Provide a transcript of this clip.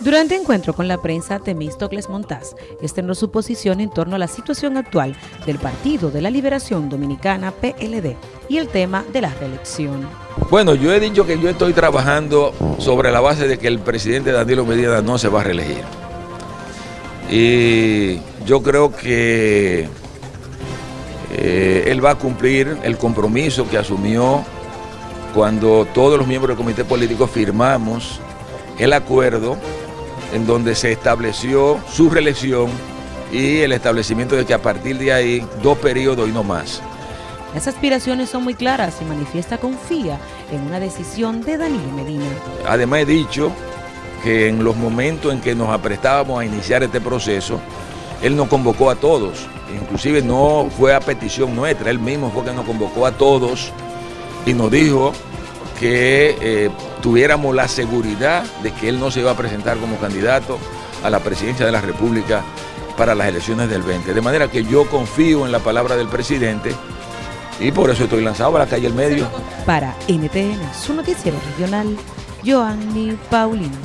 Durante encuentro con la prensa, Temístocles Montaz externó su posición en torno a la situación actual del Partido de la Liberación Dominicana, PLD, y el tema de la reelección. Bueno, yo he dicho que yo estoy trabajando sobre la base de que el presidente Danilo Medina no se va a reelegir. Y yo creo que eh, él va a cumplir el compromiso que asumió cuando todos los miembros del comité político firmamos el acuerdo en donde se estableció su reelección y el establecimiento de que a partir de ahí dos periodos y no más. Las aspiraciones son muy claras y manifiesta confía en una decisión de Danilo Medina. Además he dicho que en los momentos en que nos aprestábamos a iniciar este proceso, él nos convocó a todos, inclusive no fue a petición nuestra, él mismo fue que nos convocó a todos y nos dijo que eh, tuviéramos la seguridad de que él no se iba a presentar como candidato a la presidencia de la República para las elecciones del 20. De manera que yo confío en la palabra del presidente y por eso estoy lanzado a la calle El Medio. Para NTN, su noticiero regional, Joanny Paulino.